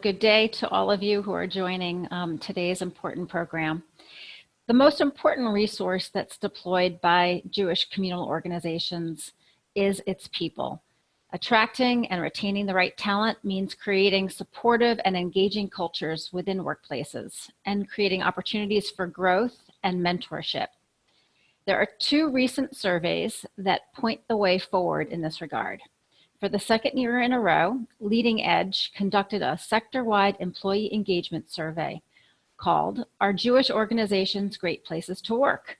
Good day to all of you who are joining um, today's important program. The most important resource that's deployed by Jewish communal organizations is its people. Attracting and retaining the right talent means creating supportive and engaging cultures within workplaces and creating opportunities for growth and mentorship. There are two recent surveys that point the way forward in this regard. For the second year in a row, Leading Edge conducted a sector-wide employee engagement survey called Are Jewish Organizations Great Places to Work?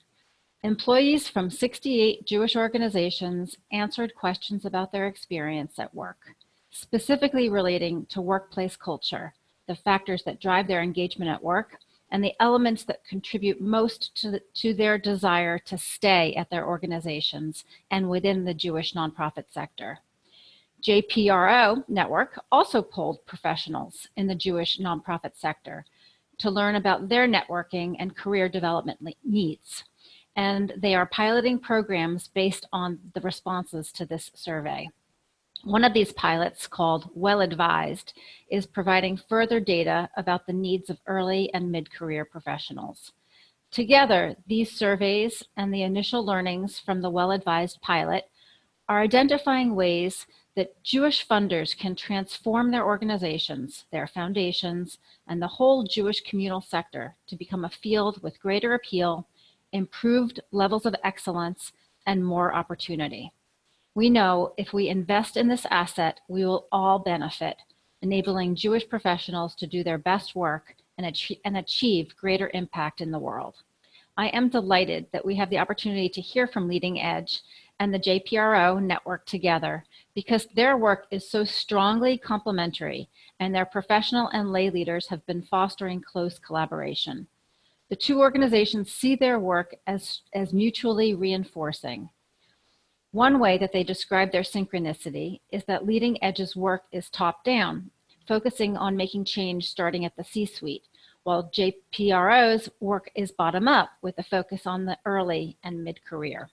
Employees from 68 Jewish organizations answered questions about their experience at work, specifically relating to workplace culture, the factors that drive their engagement at work, and the elements that contribute most to, the, to their desire to stay at their organizations and within the Jewish nonprofit sector. JPRO network also polled professionals in the Jewish nonprofit sector to learn about their networking and career development needs. And they are piloting programs based on the responses to this survey. One of these pilots called Well Advised is providing further data about the needs of early and mid-career professionals. Together, these surveys and the initial learnings from the Well Advised pilot are identifying ways that Jewish funders can transform their organizations, their foundations, and the whole Jewish communal sector to become a field with greater appeal, improved levels of excellence, and more opportunity. We know if we invest in this asset, we will all benefit, enabling Jewish professionals to do their best work and, achieve, and achieve greater impact in the world. I am delighted that we have the opportunity to hear from Leading Edge and the JPRO network together because their work is so strongly complementary and their professional and lay leaders have been fostering close collaboration. The two organizations see their work as, as mutually reinforcing. One way that they describe their synchronicity is that Leading Edge's work is top down, focusing on making change starting at the C-suite, while JPRO's work is bottom up with a focus on the early and mid-career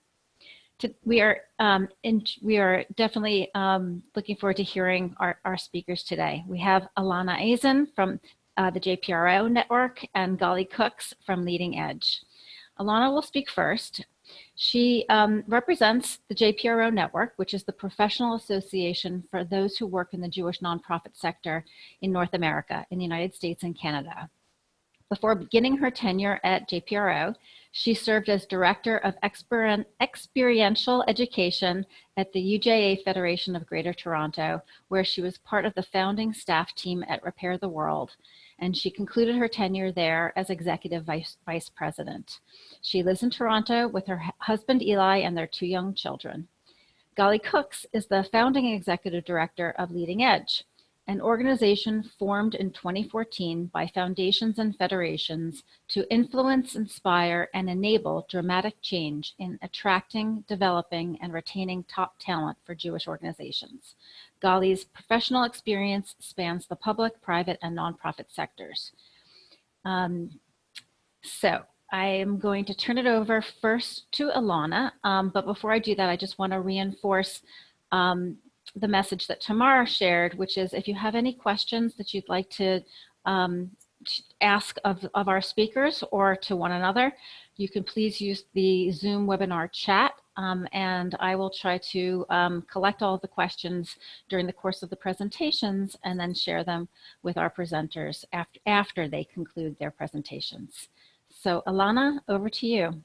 we are um, in, we are definitely um, looking forward to hearing our, our speakers today. We have Alana Azen from uh, the JPRO network and Gali Cooks from Leading Edge. Alana will speak first. She um, represents the JPRO network, which is the professional association for those who work in the Jewish nonprofit sector in North America, in the United States and Canada. Before beginning her tenure at JPRO, she served as Director of Exper Experiential Education at the UJA Federation of Greater Toronto, where she was part of the founding staff team at Repair the World, and she concluded her tenure there as Executive Vice, Vice President. She lives in Toronto with her husband Eli and their two young children. Gali Cooks is the founding Executive Director of Leading Edge, an organization formed in 2014 by foundations and federations to influence, inspire, and enable dramatic change in attracting, developing, and retaining top talent for Jewish organizations. Gali's professional experience spans the public, private, and nonprofit sectors. Um, so I am going to turn it over first to Alana, um, but before I do that, I just want to reinforce um, the message that Tamara shared, which is if you have any questions that you'd like to um, ask of, of our speakers or to one another, you can please use the Zoom webinar chat um, and I will try to um, collect all the questions during the course of the presentations and then share them with our presenters after, after they conclude their presentations. So Alana, over to you.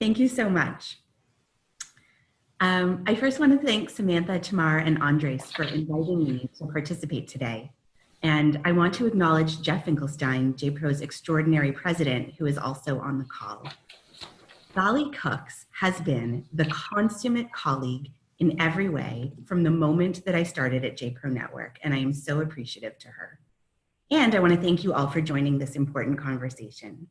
Thank you so much. Um, I first want to thank Samantha, Tamar, and Andres for inviting me to participate today. And I want to acknowledge Jeff Finkelstein, JPRO's extraordinary president, who is also on the call. Gali Cooks has been the consummate colleague in every way from the moment that I started at JPRO Network, and I am so appreciative to her. And I want to thank you all for joining this important conversation.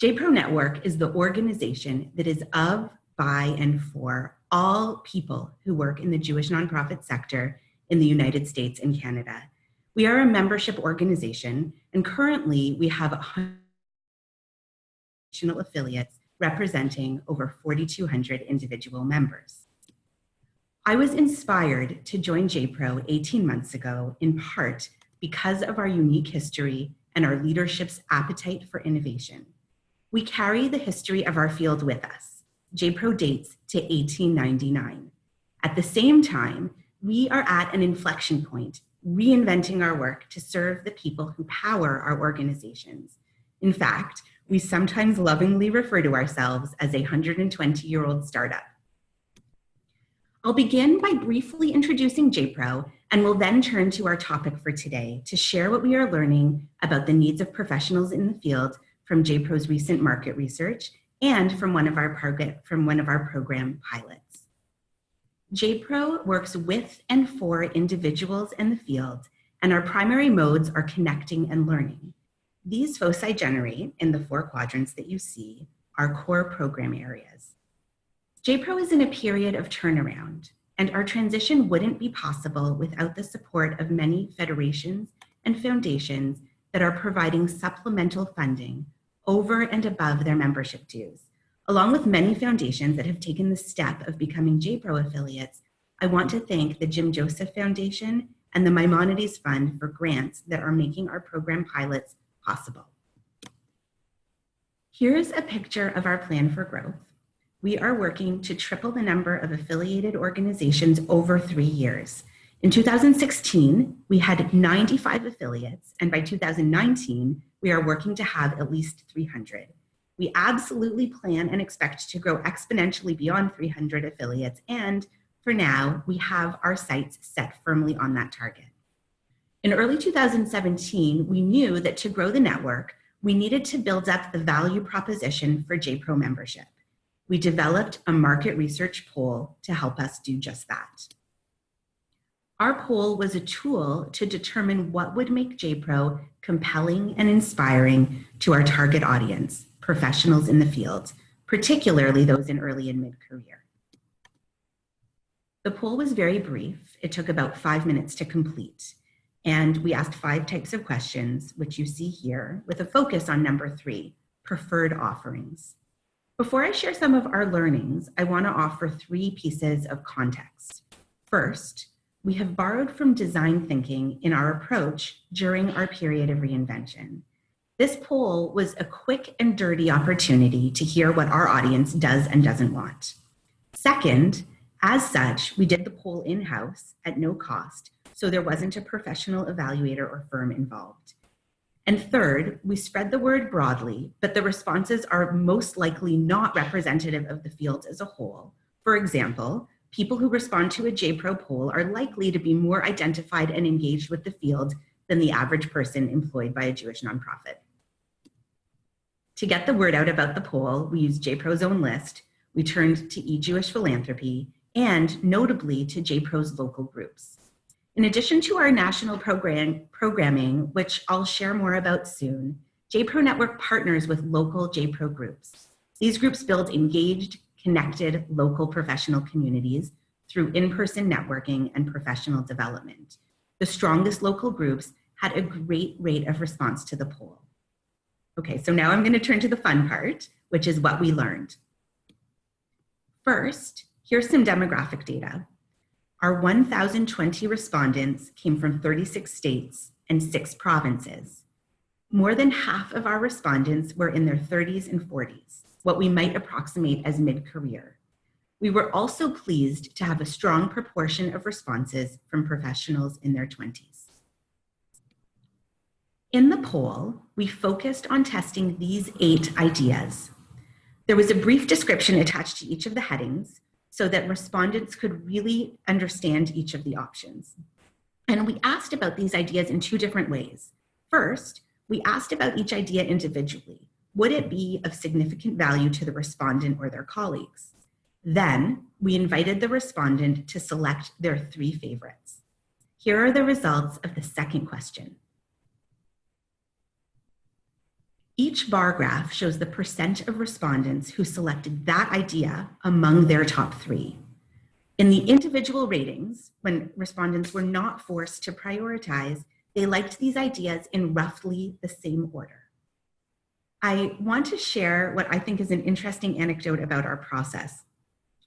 JPRO Network is the organization that is of, by, and for all people who work in the Jewish nonprofit sector in the United States and Canada. We are a membership organization, and currently we have affiliates representing over 4,200 individual members. I was inspired to join JPRO 18 months ago, in part because of our unique history and our leadership's appetite for innovation. We carry the history of our field with us. JPRO dates to 1899. At the same time, we are at an inflection point, reinventing our work to serve the people who power our organizations. In fact, we sometimes lovingly refer to ourselves as a 120-year-old startup. I'll begin by briefly introducing JPRO and will then turn to our topic for today to share what we are learning about the needs of professionals in the field from JPRO's recent market research and from one of our, from one of our program pilots. JPRO works with and for individuals in the field, and our primary modes are connecting and learning. These foci generate in the four quadrants that you see our core program areas. JPRO is in a period of turnaround, and our transition wouldn't be possible without the support of many federations and foundations that are providing supplemental funding over and above their membership dues. Along with many foundations that have taken the step of becoming JPRO affiliates, I want to thank the Jim Joseph Foundation and the Maimonides Fund for grants that are making our program pilots possible. Here's a picture of our plan for growth. We are working to triple the number of affiliated organizations over three years. In 2016, we had 95 affiliates, and by 2019, we are working to have at least 300. We absolutely plan and expect to grow exponentially beyond 300 affiliates, and for now, we have our sights set firmly on that target. In early 2017, we knew that to grow the network, we needed to build up the value proposition for JPRO membership. We developed a market research poll to help us do just that. Our poll was a tool to determine what would make JPRO compelling and inspiring to our target audience, professionals in the field, particularly those in early and mid-career. The poll was very brief. It took about five minutes to complete. And we asked five types of questions, which you see here, with a focus on number three, preferred offerings. Before I share some of our learnings, I want to offer three pieces of context. First, we have borrowed from design thinking in our approach during our period of reinvention. This poll was a quick and dirty opportunity to hear what our audience does and doesn't want. Second, as such, we did the poll in-house at no cost so there wasn't a professional evaluator or firm involved. And third, we spread the word broadly, but the responses are most likely not representative of the field as a whole. For example, people who respond to a JPRO poll are likely to be more identified and engaged with the field than the average person employed by a Jewish nonprofit. To get the word out about the poll, we used JPRO's own list, we turned to eJewish Philanthropy, and notably to JPRO's local groups. In addition to our national program, programming, which I'll share more about soon, JPRO Network partners with local JPRO groups. These groups build engaged, connected local professional communities through in-person networking and professional development. The strongest local groups had a great rate of response to the poll. Okay, so now I'm gonna turn to the fun part, which is what we learned. First, here's some demographic data. Our 1,020 respondents came from 36 states and six provinces. More than half of our respondents were in their 30s and 40s, what we might approximate as mid-career. We were also pleased to have a strong proportion of responses from professionals in their 20s. In the poll, we focused on testing these eight ideas. There was a brief description attached to each of the headings, so that respondents could really understand each of the options. And we asked about these ideas in two different ways. First, we asked about each idea individually. Would it be of significant value to the respondent or their colleagues? Then we invited the respondent to select their three favorites. Here are the results of the second question. Each bar graph shows the percent of respondents who selected that idea among their top three. In the individual ratings, when respondents were not forced to prioritize, they liked these ideas in roughly the same order. I want to share what I think is an interesting anecdote about our process.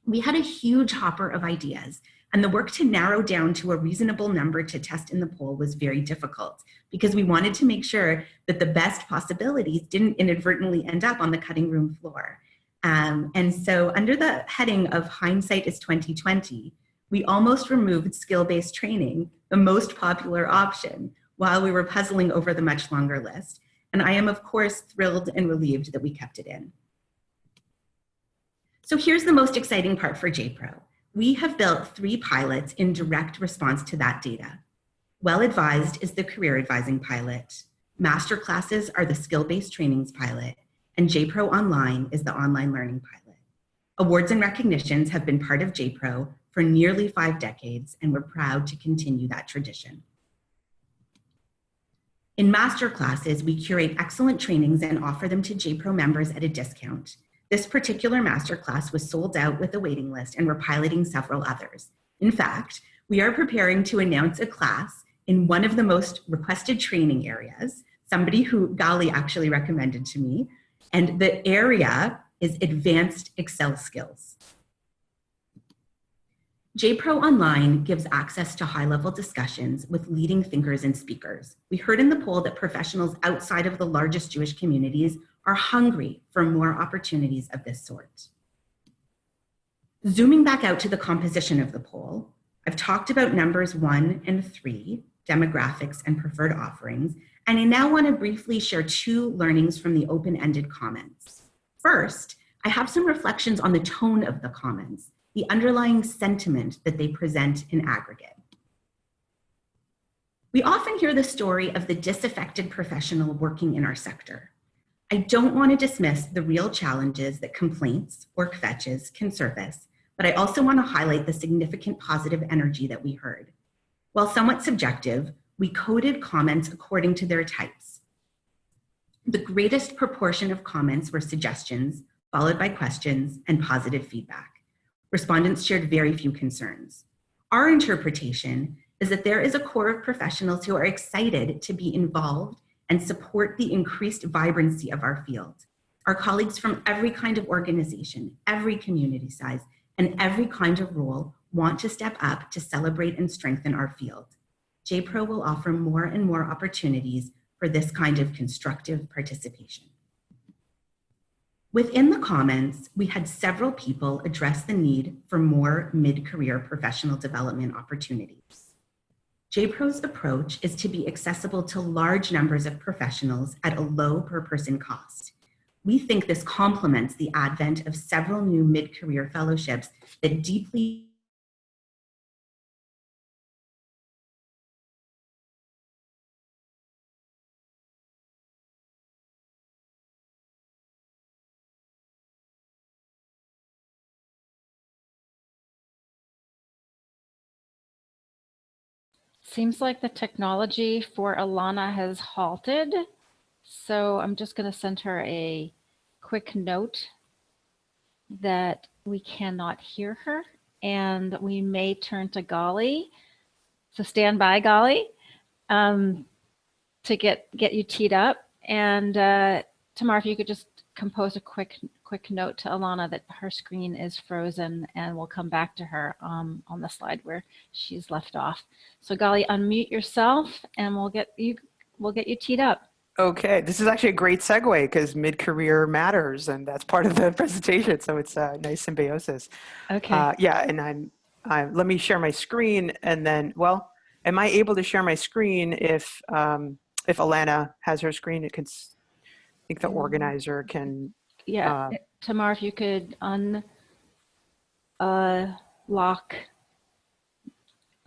We had a huge hopper of ideas, And the work to narrow down to a reasonable number to test in the poll was very difficult because we wanted to make sure that the best possibilities didn't inadvertently end up on the cutting room floor. Um, and so under the heading of hindsight is 2020, we almost removed skill-based training, the most popular option, while we were puzzling over the much longer list. And I am of course thrilled and relieved that we kept it in. So here's the most exciting part for JPRO. We have built three pilots in direct response to that data. Well Advised is the career advising pilot. Master classes are the skill-based trainings pilot and JPRO Online is the online learning pilot. Awards and recognitions have been part of JPRO for nearly five decades and we're proud to continue that tradition. In master classes, we curate excellent trainings and offer them to JPRO members at a discount. This particular masterclass was sold out with a waiting list and we're piloting several others. In fact, we are preparing to announce a class in one of the most requested training areas, somebody who Gali actually recommended to me, and the area is advanced Excel skills. JPRO Online gives access to high-level discussions with leading thinkers and speakers. We heard in the poll that professionals outside of the largest Jewish communities are hungry for more opportunities of this sort. Zooming back out to the composition of the poll, I've talked about numbers one and three, demographics and preferred offerings, and I now wanna briefly share two learnings from the open-ended comments. First, I have some reflections on the tone of the comments, the underlying sentiment that they present in aggregate. We often hear the story of the disaffected professional working in our sector. I don't want to dismiss the real challenges that complaints, or kvetches can surface, but I also want to highlight the significant positive energy that we heard. While somewhat subjective, we coded comments according to their types. The greatest proportion of comments were suggestions, followed by questions and positive feedback. Respondents shared very few concerns. Our interpretation is that there is a core of professionals who are excited to be involved and support the increased vibrancy of our field. Our colleagues from every kind of organization, every community size, and every kind of role want to step up to celebrate and strengthen our field. JPRO will offer more and more opportunities for this kind of constructive participation. Within the comments, we had several people address the need for more mid-career professional development opportunities. JPRO's approach is to be accessible to large numbers of professionals at a low per person cost. We think this complements the advent of several new mid-career fellowships that deeply Seems like the technology for Alana has halted. So I'm just going to send her a quick note that we cannot hear her and we may turn to Gali. So stand by, Gali um, to get, get you teed up. And uh, Tamar, if you could just compose a quick quick note to Alana that her screen is frozen and we'll come back to her um, on the slide where she's left off. So Gali, unmute yourself and we'll get you we'll get you teed up. Okay, this is actually a great segue because mid-career matters and that's part of the presentation. So it's a nice symbiosis. Okay. Uh, yeah, and I'm, I'm, let me share my screen and then, well, am I able to share my screen if, um, if Alana has her screen? It can, I think the organizer can yeah, uh, Tamar, if you could unlock uh,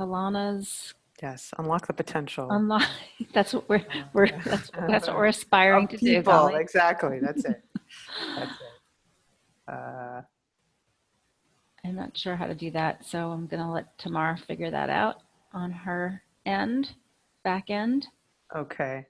Alana's Yes, unlock the potential. unlock. That's what we're we're that's, that's what we're aspiring Of to do. people, exactly. That's it. That's it. Uh, I'm not sure how to do that, so I'm gonna let Tamar figure that out on her end, back end. okay.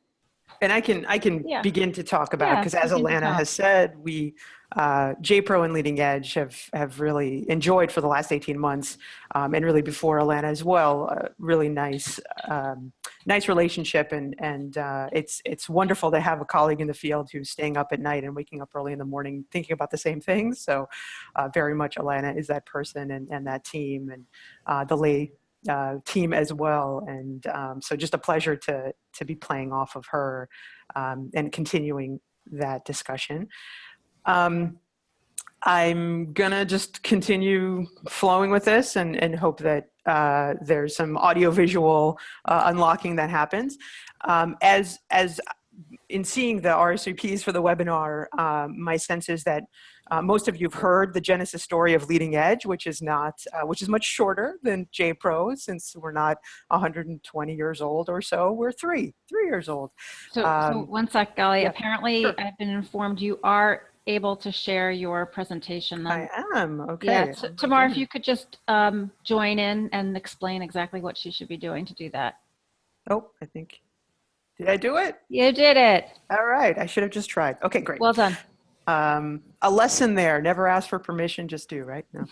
And I can I can Yeah. begin to talk about Yeah, because as begin Alana has said, we uh, JPro and Leading Edge have have really enjoyed for the last 18 months, um, and really before Alana as well, a really nice um, nice relationship, and and uh, it's it's wonderful to have a colleague in the field who's staying up at night and waking up early in the morning thinking about the same things. So, uh, very much Alana is that person and and that team and uh, the lay uh, team as well. And um, so, just a pleasure to to be playing off of her um, and continuing that discussion. Um, I'm gonna just continue flowing with this and, and hope that uh, there's some audio-visual uh, unlocking that happens. Um, as, as in seeing the RSVPs for the webinar, um, my sense is that uh, most of you have heard the genesis story of Leading Edge, which is not, uh, which is much shorter than JPRO, since we're not 120 years old or so. We're three, three years old. So, so Um, one sec, Gali. yeah, Apparently, sure. I've been informed you are able to share your presentation. I am okay. Yeah, Oh t- my Tamar, if you could just um, join in and explain exactly what she should be doing to do that. Oh, I think. Did I do it? You did it. All right. I should have just tried. Okay, great. Well done. Um, a lesson there. Never ask for permission, just do. Right? No.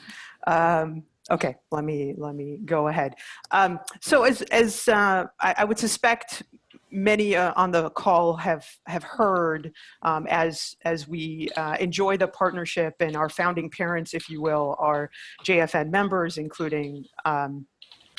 Um, okay. Let me let me go ahead. Um, so as as uh, I, I would suspect many uh, on the call have have heard um, as as we uh, enjoy the partnership and our founding parents, if you will, are JFN members, including.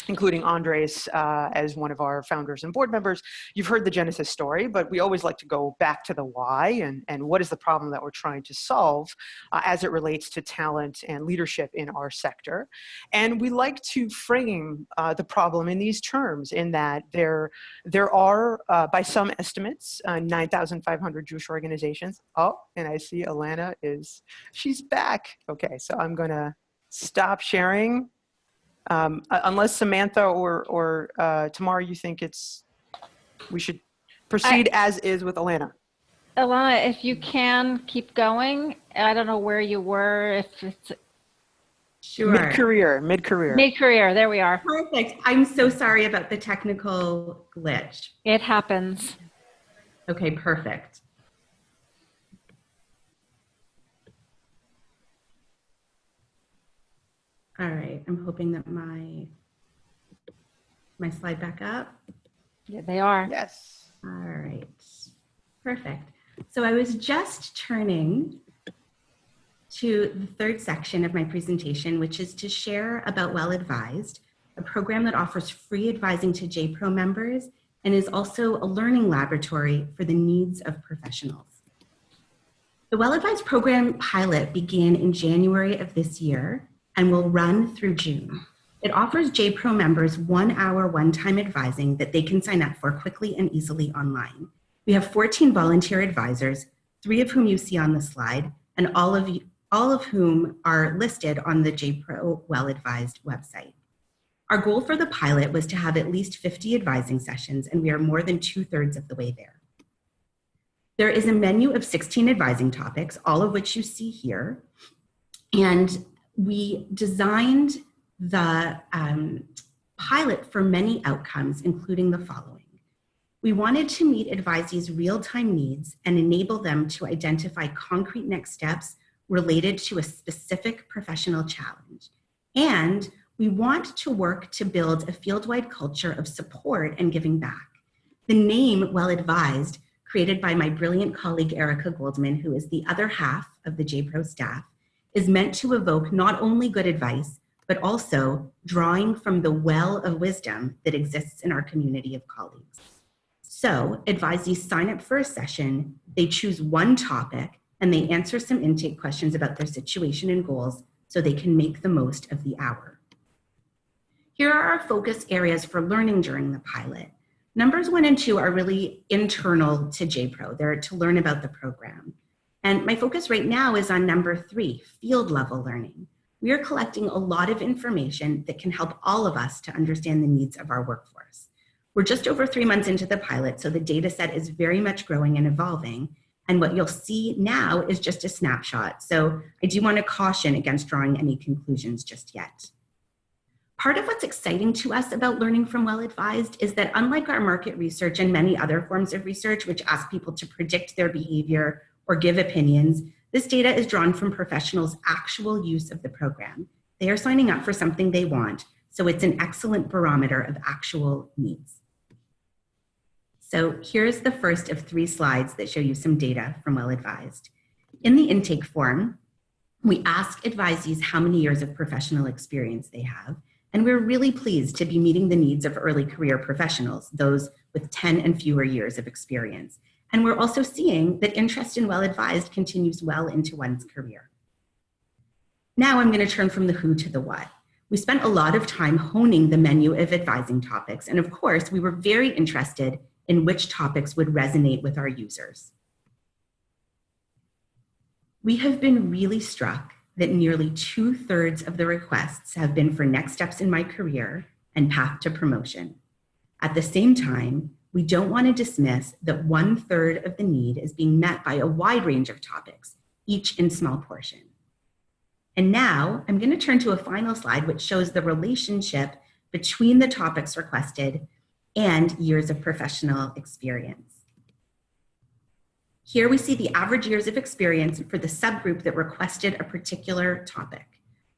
Including Andres uh, as one of our founders and board members. You've heard the Genesis story, but we always like to go back to the why and, and what is the problem that we're trying to solve uh, as it relates to talent and leadership in our sector. And we like to frame uh, the problem in these terms in that there, there are, uh, by some estimates, uh, 9,500 Jewish organizations. Oh, and I see Alana is, she's back. Okay, so I'm gonna stop sharing um, uh, unless Samantha or, or uh, Tamara, you think it's, we should proceed as is with Alana. Alana, if you can keep going, I don't know where you were, if it's Sure. Mid-career, mid-career. mid-career, there we are. Perfect. I'm so sorry about the technical glitch. It happens. Okay, perfect. All right, I'm hoping that my, my slide back up. Yeah, they are. Yes. All right, perfect. So I was just turning to the third section of my presentation, which is to share about Well Advised, a program that offers free advising to JPRO members and is also a learning laboratory for the needs of professionals. The Well Advised program pilot began in January of this year and will run through June. It offers JPRO members one hour one-time advising that they can sign up for quickly and easily online. We have 14 volunteer advisors, three of whom you see on the slide, and all of, you, all of whom are listed on the JPRO Well Advised website. Our goal for the pilot was to have at least 50 advising sessions, and we are more than two thirds of the way there. There is a menu of 16 advising topics, all of which you see here. And we designed the um, pilot for many outcomes, including the following. We wanted to meet advisees' real-time needs and enable them to identify concrete next steps related to a specific professional challenge. And we want to work to build a field-wide culture of support and giving back. The name Well Advised, created by my brilliant colleague Erica Goldman, who is the other half of the JPRO staff, is meant to evoke not only good advice, but also drawing from the well of wisdom that exists in our community of colleagues. So advisees sign up for a session, they choose one topic, and they answer some intake questions about their situation and goals so they can make the most of the hour. Here are our focus areas for learning during the pilot. Numbers one and two are really internal to JPRO. They're to learn about the program. And my focus right now is on number three, field level learning. We are collecting a lot of information that can help all of us to understand the needs of our workforce. We're just over three months into the pilot, so the data set is very much growing and evolving. And what you'll see now is just a snapshot. So I do want to caution against drawing any conclusions just yet. Part of what's exciting to us about learning from Well Advised is that unlike our market research and many other forms of research which ask people to predict their behavior or give opinions, this data is drawn from professionals' actual use of the program. They are signing up for something they want, so it's an excellent barometer of actual needs. So here's the first of three slides that show you some data from Well Advised. In the intake form, we ask advisees how many years of professional experience they have, and we're really pleased to be meeting the needs of early career professionals, those with 10 and fewer years of experience. And we're also seeing that interest in Well Advised continues well into one's career. Now I'm going to turn from the who to the what. We spent a lot of time honing the menu of advising topics, and of course, we were very interested in which topics would resonate with our users. We have been really struck that nearly two thirds of the requests have been for next steps in my career and path to promotion. At the same time, we don't want to dismiss that one third of the need is being met by a wide range of topics, each in small portion. And now I'm going to turn to a final slide which shows the relationship between the topics requested and years of professional experience. Here we see the average years of experience for the subgroup that requested a particular topic.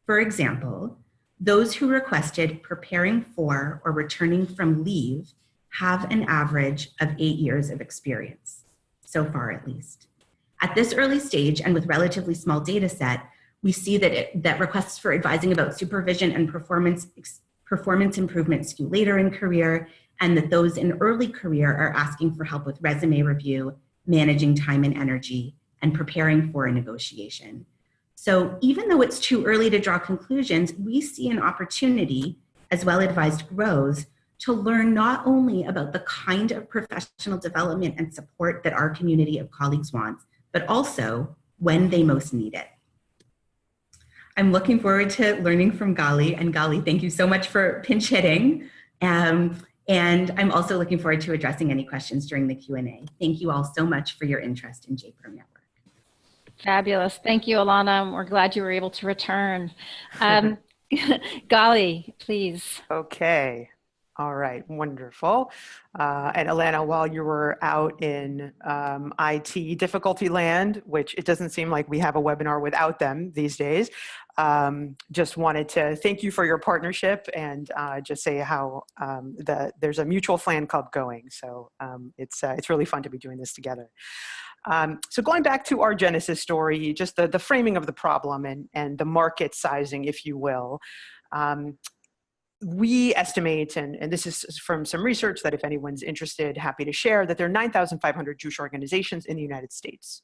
For example, those who requested preparing for or returning from leave have an average of eight years of experience, so far at least. At this early stage and with relatively small data set, we see that, it, that requests for advising about supervision and performance, performance improvement skew later in career, and that those in early career are asking for help with resume review managing time and energy, and preparing for a negotiation. So even though it's too early to draw conclusions, we see an opportunity as well advised grows to learn not only about the kind of professional development and support that our community of colleagues wants, but also when they most need it. I'm looking forward to learning from Gali and Gali, thank you so much for pinch hitting. Um, and I'm also looking forward to addressing any questions during the Q&A. Thank you all so much for your interest in JPRO Network. Fabulous. Thank you, Alana. We're glad you were able to return. Um, Gali, please. Okay. All right, wonderful. Uh, and Alana, while you were out in um, IT difficulty land, which it doesn't seem like we have a webinar without them these days, um, just wanted to thank you for your partnership and uh, just say how um, the, there's a mutual fan club going. So um, it's, uh, it's really fun to be doing this together. Um, so going back to our Genesis story, just the, the framing of the problem and, and the market sizing, if you will. Um, we estimate, and, and this is from some research that if anyone's interested, happy to share, that there are 9,500 Jewish organizations in the United States.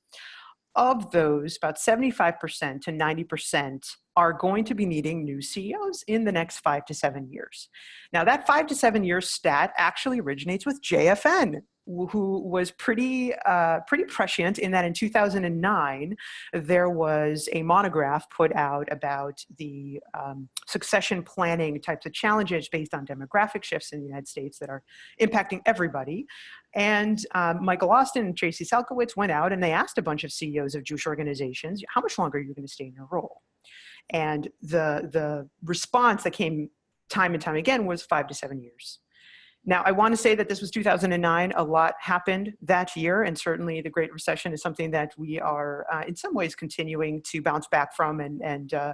Of those, about 75% to 90% are going to be needing new CEOs in the next five to seven years. Now that five to seven year stat actually originates with JFN, who was pretty uh, pretty prescient in that in 2009 there was a monograph put out about the um, succession planning types of challenges based on demographic shifts in the United States that are impacting everybody. And um, Michael Austin and Tracy Salkowitz went out and they asked a bunch of CEOs of Jewish organizations, how much longer are you going to stay in your role? And the the response that came time and time again was five to seven years. Now, I want to say that this was 2009. A lot happened that year, and certainly the Great Recession is something that we are, uh, in some ways, continuing to bounce back from, and and uh,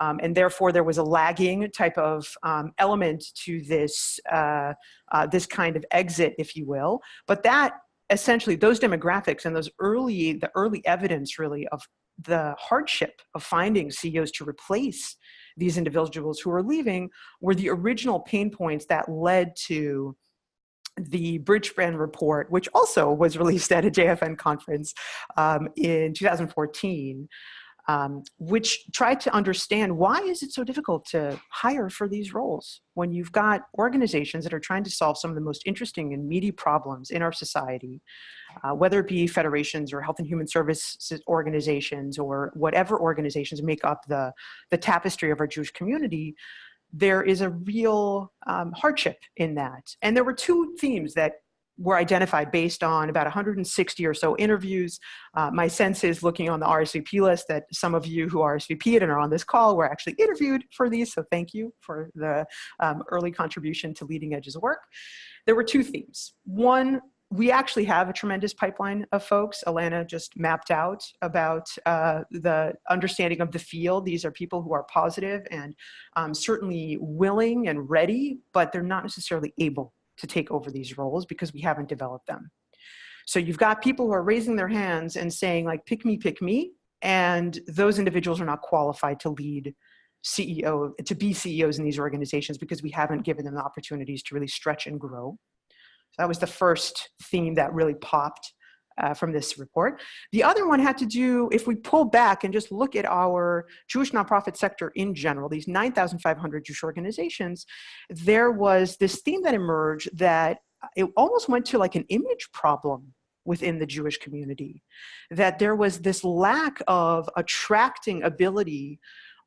um, and therefore there was a lagging type of um, element to this uh, uh this kind of exit, if you will. But that essentially those demographics and those early the early evidence really of the hardship of finding CEOs to replace these individuals who are leaving were the original pain points that led to the Bridge Bridgespan report, which also was released at a JFN conference um, in 2014, um, which tried to understand why is it so difficult to hire for these roles when you've got organizations that are trying to solve some of the most interesting and meaty problems in our society, uh, whether it be federations or health and human services organizations or whatever organizations make up the, the tapestry of our Jewish community, there is a real um, hardship in that. And there were two themes that were identified based on about 160 or so interviews. Uh, my sense is looking on the RSVP list that some of you who RSVP'd and are on this call were actually interviewed for these, so thank you for the um, early contribution to Leading Edge's work. There were two themes. One, we actually have a tremendous pipeline of folks. Alana just mapped out about uh, the understanding of the field. These are people who are positive and um, certainly willing and ready, but they're not necessarily able to take over these roles because we haven't developed them. So you've got people who are raising their hands and saying like, pick me, pick me. And those individuals are not qualified to lead CEO, to be CEOs in these organizations because we haven't given them the opportunities to really stretch and grow. So that was the first theme that really popped uh, from this report. The other one had to do, if we pull back and just look at our Jewish nonprofit sector in general, these 9,500 Jewish organizations, there was this theme that emerged that it almost went to like an image problem within the Jewish community, that there was this lack of attracting ability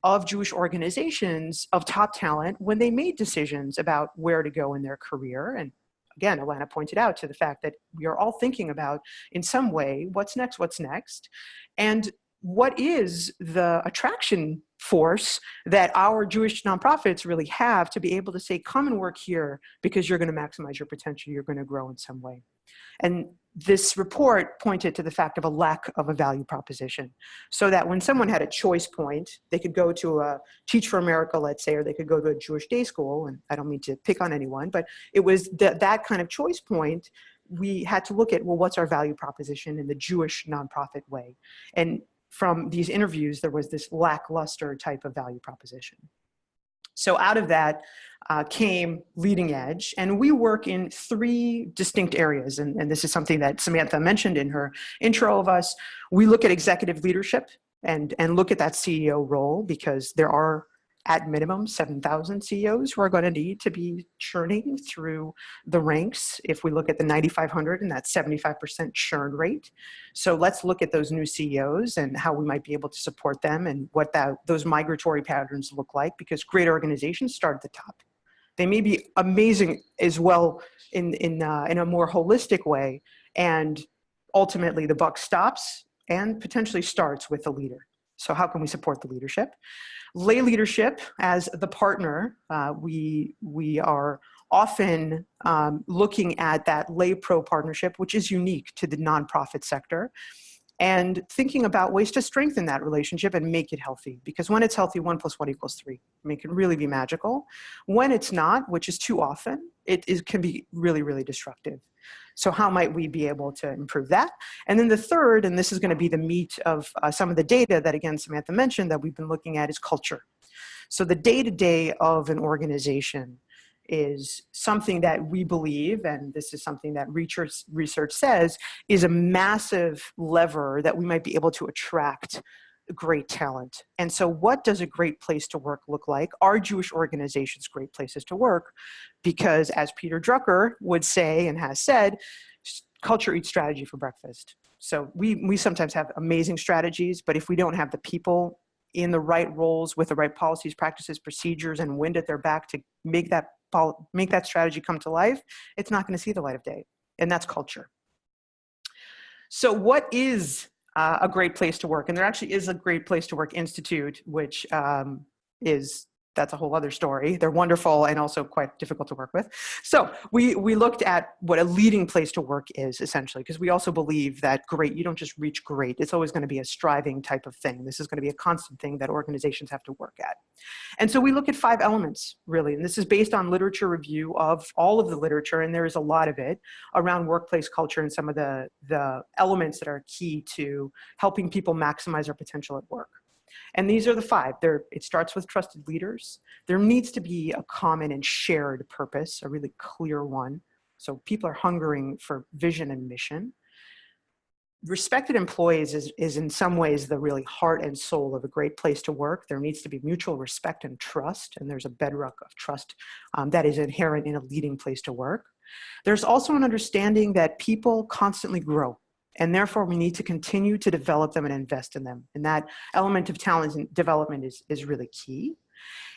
of Jewish organizations of top talent when they made decisions about where to go in their career. And again, Alana pointed out to the fact that we are all thinking about in some way, what's next, what's next. And what is the attraction force that our Jewish nonprofits really have to be able to say, come and work here because you're gonna maximize your potential, you're gonna grow in some way. And this report pointed to the fact of a lack of a value proposition. So that when someone had a choice point, they could go to a Teach for America, let's say, or they could go to a Jewish day school, and I don't mean to pick on anyone, but it was that that kind of choice point, we had to look at, well, what's our value proposition in the Jewish nonprofit way? And from these interviews, there was this lackluster type of value proposition. So out of that uh, came Leading Edge, and we work in three distinct areas, and, and this is something that Samantha mentioned in her intro of us. We look at executive leadership and, and look at that CEO role because there are at minimum 7,000 CEOs who are going to need to be churning through the ranks if we look at the 9,500 and that 75% churn rate. So let's look at those new CEOs and how we might be able to support them and what that, those migratory patterns look like because great organizations start at the top. They may be amazing as well in, in, uh, in a more holistic way and ultimately the buck stops and potentially starts with the leader. So how can we support the leadership? Lay leadership as the partner, uh, we, we are often um, looking at that lay pro partnership, which is unique to the nonprofit sector and thinking about ways to strengthen that relationship and make it healthy. Because when it's healthy, one plus one equals three. I mean, it can really be magical. When it's not, which is too often, it, it can be really, really destructive. So how might we be able to improve that? And then the third, and this is gonna be the meat of uh, some of the data that again, Samantha mentioned that we've been looking at is culture. So the day-to-day -day of an organization is something that we believe, and this is something that research, research says, is a massive lever that we might be able to attract great talent. And so what does a great place to work look like? Are Jewish organizations great places to work? Because as Peter Drucker would say and has said, culture eats strategy for breakfast. So we, we sometimes have amazing strategies, but if we don't have the people in the right roles with the right policies, practices, procedures, and wind at their back to make that make that strategy come to life, it's not going to see the light of day. And that's culture. So what is uh, a great place to work? And there actually is a great place to work institute, which um, is that's a whole other story. They're wonderful and also quite difficult to work with. So we, we looked at what a leading place to work is essentially, because we also believe that great, you don't just reach great. It's always gonna be a striving type of thing. This is gonna be a constant thing that organizations have to work at. And so we look at five elements really, and this is based on literature review of all of the literature, and there is a lot of it around workplace culture and some of the, the elements that are key to helping people maximize their potential at work. And these are the five. There, it starts with trusted leaders. There needs to be a common and shared purpose, a really clear one. So people are hungering for vision and mission. Respected employees is, is in some ways the really heart and soul of a great place to work. There needs to be mutual respect and trust, and there's a bedrock of trust um, that is inherent in a leading place to work. There's also an understanding that people constantly grow and therefore we need to continue to develop them and invest in them. And that element of talent and development is, is really key.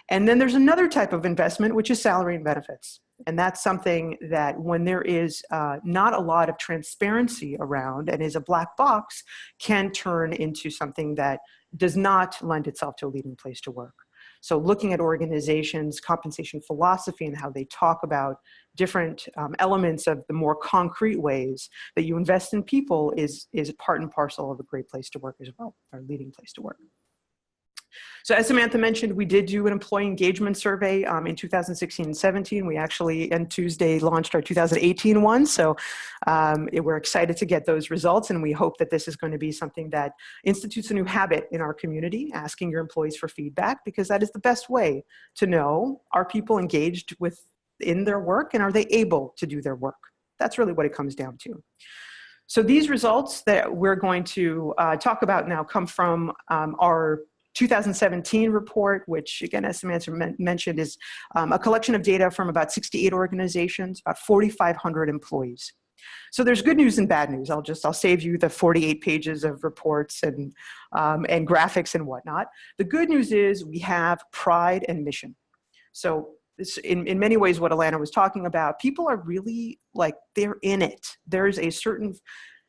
And then there's another type of investment, which is salary and benefits. And that's something that when there is uh, not a lot of transparency around and is a black box, can turn into something that does not lend itself to a leading place to work. So looking at organizations, compensation philosophy and how they talk about different um, elements of the more concrete ways that you invest in people is, is part and parcel of a great place to work as well, or leading place to work. So as Samantha mentioned, we did do an employee engagement survey um, in 2016 and 17. We actually, on Tuesday, launched our 2018 one. So um, we're excited to get those results and we hope that this is going to be something that institutes a new habit in our community, asking your employees for feedback, because that is the best way to know, are people engaged with in their work and are they able to do their work? That's really what it comes down to. So these results that we're going to uh, talk about now come from um, our 2017 report, which again, as Samantha men mentioned, is um, a collection of data from about 68 organizations, about 4,500 employees. So there's good news and bad news. I'll just, I'll save you the 48 pages of reports and, um, and graphics and whatnot. The good news is we have pride and mission. So this, in, in many ways what Alana was talking about, people are really like, they're in it. There's a certain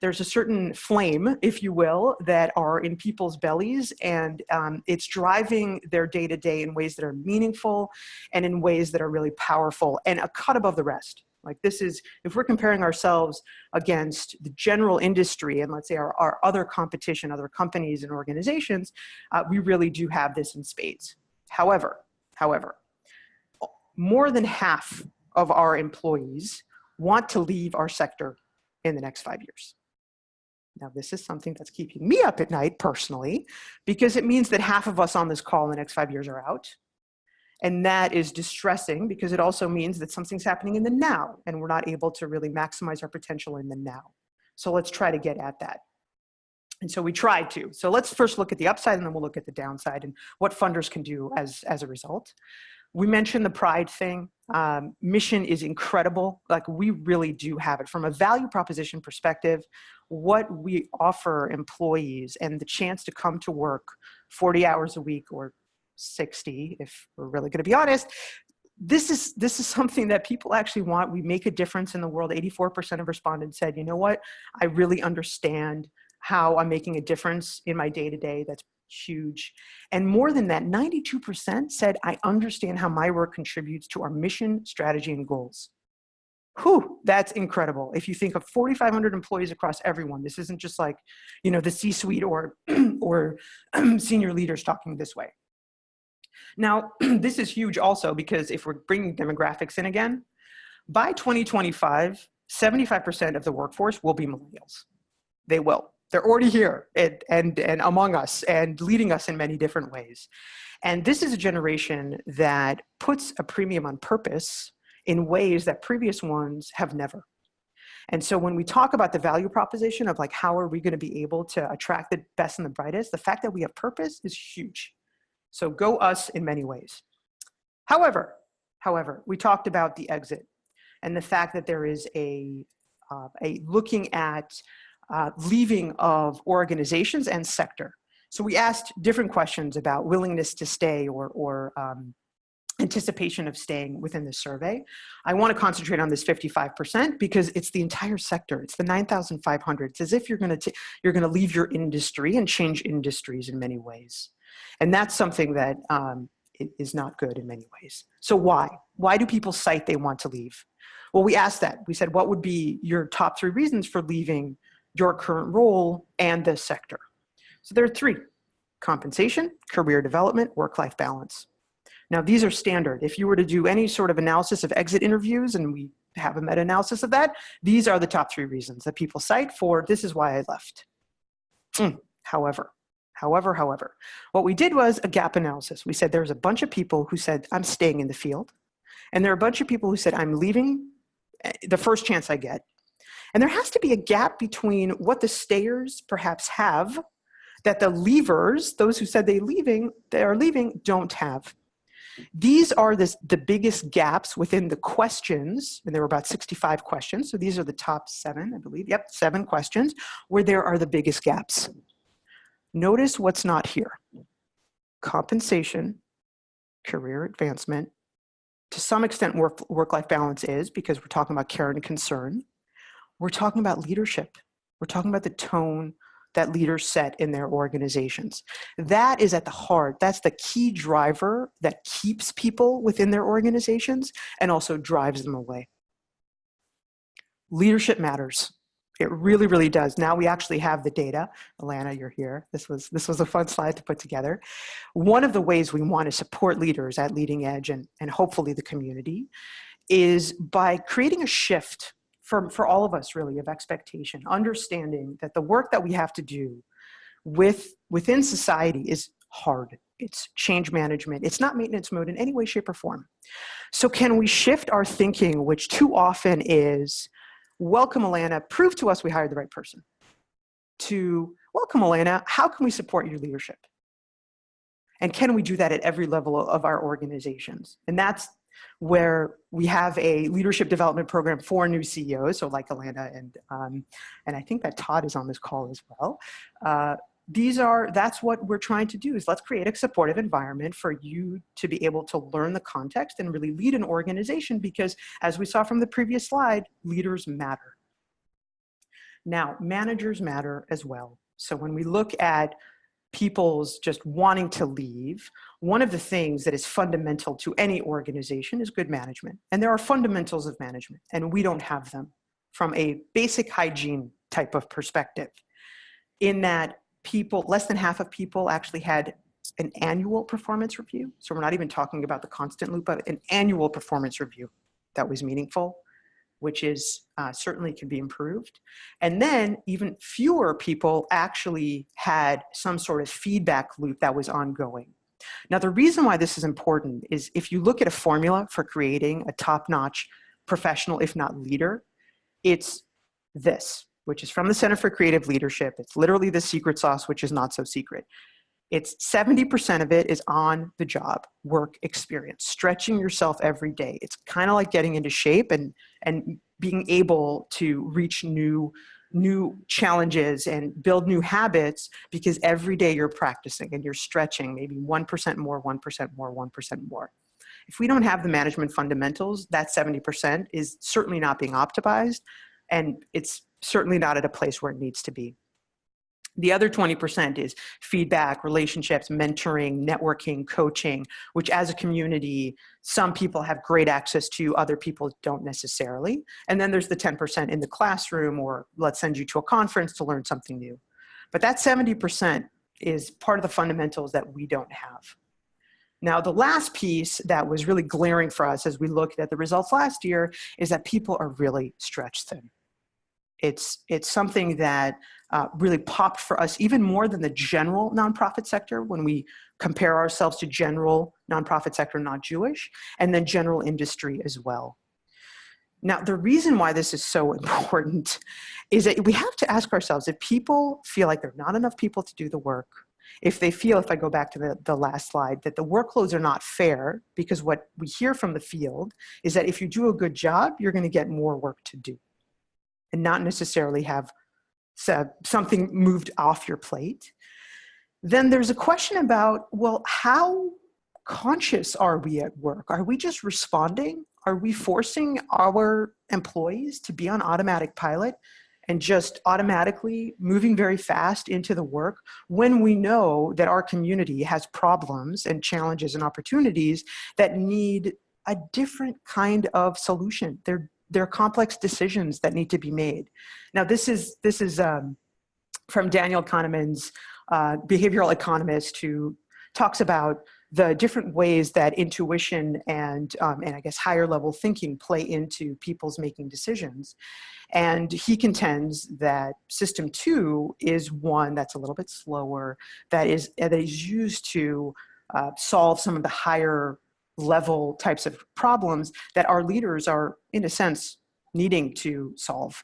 there's a certain flame, if you will, that are in people's bellies and um, it's driving their day to day in ways that are meaningful and in ways that are really powerful and a cut above the rest. Like this is, if we're comparing ourselves against the general industry and let's say our, our other competition, other companies and organizations, uh, we really do have this in spades. However, however, more than half of our employees want to leave our sector in the next five years. Now, this is something that's keeping me up at night personally, because it means that half of us on this call in the next five years are out. And that is distressing because it also means that something's happening in the now and we're not able to really maximize our potential in the now. So let's try to get at that. And so we tried to. So let's first look at the upside and then we'll look at the downside and what funders can do as, as a result. We mentioned the pride thing. Um, mission is incredible. Like we really do have it from a value proposition perspective what we offer employees and the chance to come to work 40 hours a week or 60 if we're really going to be honest this is this is something that people actually want we make a difference in the world 84% of respondents said you know what i really understand how i'm making a difference in my day-to-day -day. that's huge and more than that 92% said i understand how my work contributes to our mission strategy and goals Whew, that's incredible. If you think of 4,500 employees across everyone, this isn't just like, you know, the C-suite or, or senior leaders talking this way. Now, this is huge also because if we're bringing demographics in again, by 2025, 75% of the workforce will be millennials. They will. They're already here and, and, and among us and leading us in many different ways. And this is a generation that puts a premium on purpose in ways that previous ones have never. And so when we talk about the value proposition of like, how are we gonna be able to attract the best and the brightest, the fact that we have purpose is huge. So go us in many ways. However, however, we talked about the exit and the fact that there is a, uh, a looking at uh, leaving of organizations and sector. So we asked different questions about willingness to stay or, or um, anticipation of staying within the survey. I want to concentrate on this 55% because it's the entire sector. It's the 9,500. It's as if you're going to you're going to leave your industry and change industries in many ways. And that's something that um, is not good in many ways. So why? Why do people cite they want to leave? Well, we asked that. We said, what would be your top three reasons for leaving your current role and the sector? So there are three, compensation, career development, work-life balance. Now, these are standard. If you were to do any sort of analysis of exit interviews, and we have a meta-analysis of that, these are the top three reasons that people cite for this is why I left. Mm. However, however, however, what we did was a gap analysis. We said there's a bunch of people who said, I'm staying in the field. And there are a bunch of people who said, I'm leaving eh, the first chance I get. And there has to be a gap between what the stayers perhaps have that the leavers, those who said they leaving, they are leaving, don't have. These are the, the biggest gaps within the questions, and there were about 65 questions, so these are the top seven, I believe, yep, seven questions, where there are the biggest gaps. Notice what's not here. Compensation, career advancement, to some extent work-life work balance is because we're talking about care and concern. We're talking about leadership. We're talking about the tone that leaders set in their organizations. That is at the heart, that's the key driver that keeps people within their organizations and also drives them away. Leadership matters. It really, really does. Now we actually have the data. Alana, you're here. This was, this was a fun slide to put together. One of the ways we want to support leaders at Leading Edge and, and hopefully the community is by creating a shift for, for all of us really of expectation, understanding that the work that we have to do with, within society is hard. It's change management. It's not maintenance mode in any way, shape, or form. So can we shift our thinking, which too often is, welcome Alana, prove to us we hired the right person, to welcome Alana, how can we support your leadership? And can we do that at every level of our organizations? And that's where we have a leadership development program for new CEOs, so like Alana and, um, and I think that Todd is on this call as well. Uh, these are, that's what we're trying to do is let's create a supportive environment for you to be able to learn the context and really lead an organization because as we saw from the previous slide, leaders matter. Now, managers matter as well. So when we look at people's just wanting to leave, one of the things that is fundamental to any organization is good management. And there are fundamentals of management and we don't have them from a basic hygiene type of perspective in that people, less than half of people actually had an annual performance review. So we're not even talking about the constant loop, but an annual performance review that was meaningful, which is uh, certainly can be improved. And then even fewer people actually had some sort of feedback loop that was ongoing. Now, the reason why this is important is if you look at a formula for creating a top-notch professional, if not leader, it's this which is from the Center for Creative Leadership. It's literally the secret sauce, which is not so secret. It's 70% of it is on the job, work experience, stretching yourself every day. It's kind of like getting into shape and, and being able to reach new, new challenges and build new habits because every day you're practicing and you're stretching maybe 1% more, 1% more, 1% more. If we don't have the management fundamentals, that 70% is certainly not being optimized and it's certainly not at a place where it needs to be. The other 20% is feedback, relationships, mentoring, networking, coaching, which as a community, some people have great access to, other people don't necessarily. And then there's the 10% in the classroom or let's send you to a conference to learn something new. But that 70% is part of the fundamentals that we don't have. Now, the last piece that was really glaring for us as we looked at the results last year is that people are really stretched thin. It's, it's something that uh, really popped for us even more than the general nonprofit sector when we compare ourselves to general nonprofit sector not Jewish, and then general industry as well. Now, the reason why this is so important is that we have to ask ourselves if people feel like there are not enough people to do the work, if they feel, if I go back to the, the last slide, that the workloads are not fair, because what we hear from the field is that if you do a good job, you're gonna get more work to do and not necessarily have something moved off your plate. Then there's a question about, well, how conscious are we at work? Are we just responding? Are we forcing our employees to be on automatic pilot and just automatically moving very fast into the work when we know that our community has problems and challenges and opportunities that need a different kind of solution. They're there are complex decisions that need to be made. Now, this is, this is um, from Daniel Kahneman's uh, behavioral economist who talks about the different ways that intuition and, um, and I guess higher level thinking play into people's making decisions. And he contends that system two is one that's a little bit slower, that is, that is used to uh, solve some of the higher level types of problems that our leaders are, in a sense, needing to solve.